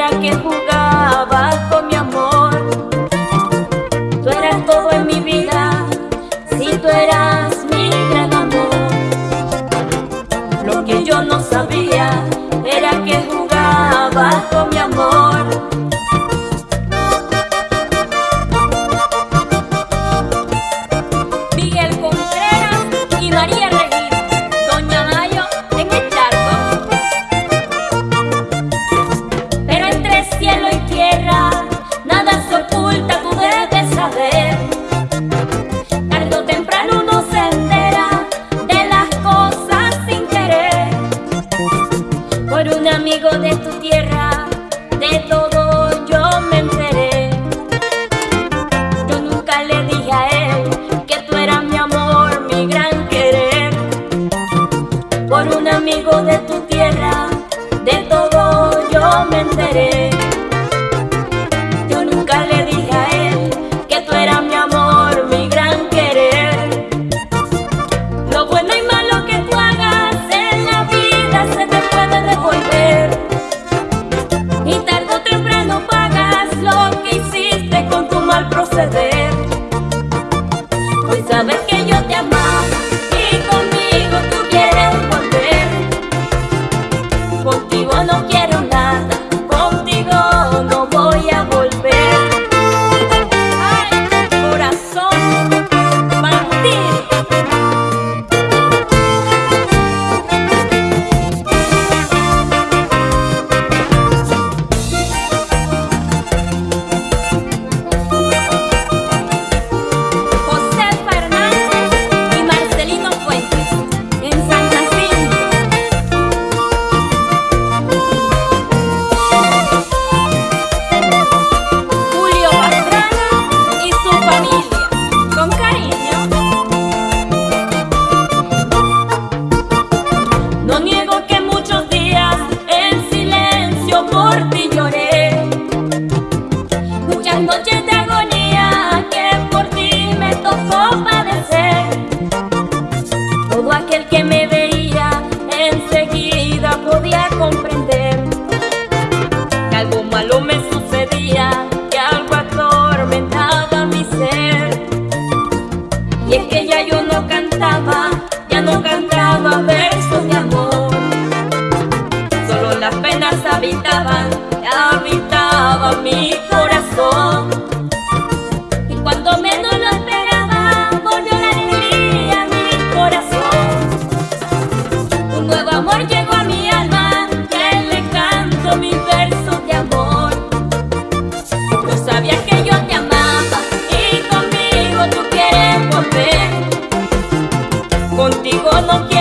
era que jugabas con mi amor. Tú eras todo en mi vida, si tú eras mi gran amor. Lo que yo no sabía Por un amigo de tu tierra, de todo yo me enteré. Yo nunca le dije a él que tú eras mi amor, mi gran querer. Por un amigo de tu tierra, de todo yo me enteré. Tu mal habitaban, habitaban mi corazón. Y cuando menos lo esperaba, volvió la alegría a mi corazón. Un nuevo amor llegó a mi alma, que le canto mis versos de amor. No sabías que yo te amaba y conmigo tú quieres volver. Contigo no quiero